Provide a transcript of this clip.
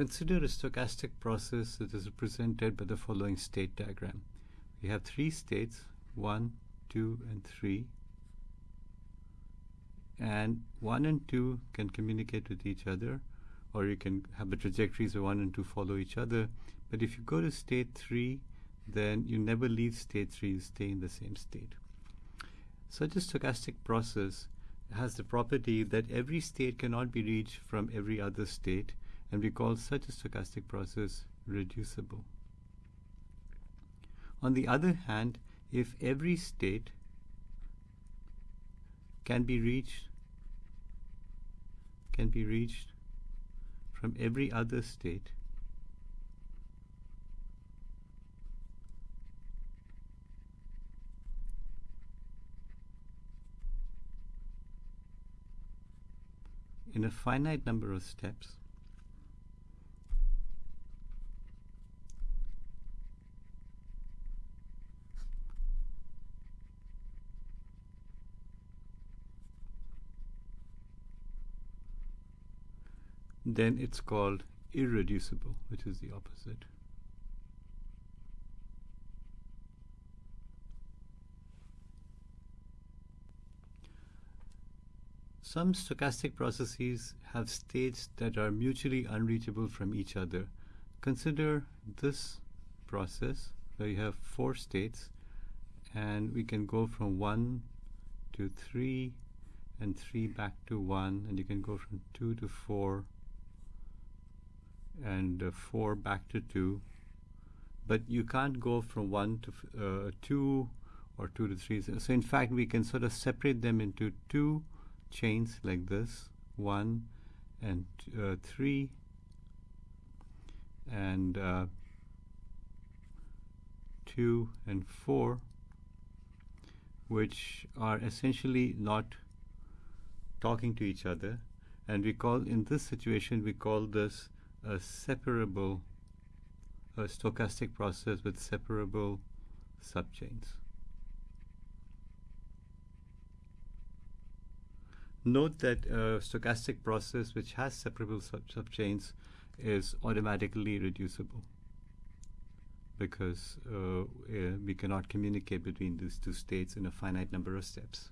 Consider a stochastic process that is represented by the following state diagram. We have three states, 1, 2, and 3. And 1 and 2 can communicate with each other, or you can have the trajectories of 1 and 2 follow each other. But if you go to state 3, then you never leave state 3, you stay in the same state. Such a stochastic process has the property that every state cannot be reached from every other state, and we call such a stochastic process reducible. On the other hand, if every state can be reached can be reached from every other state in a finite number of steps then it's called irreducible, which is the opposite. Some stochastic processes have states that are mutually unreachable from each other. Consider this process where you have four states and we can go from 1 to 3 and 3 back to 1 and you can go from 2 to 4 and uh, 4 back to 2 but you can't go from 1 to uh, 2 or 2 to 3 so in fact we can sort of separate them into two chains like this 1 and uh, 3 and uh, 2 and 4 which are essentially not talking to each other. And we call in this situation we call this a separable a stochastic process with separable subchains. Note that a stochastic process which has separable sub subchains is automatically reducible because uh, we cannot communicate between these two states in a finite number of steps.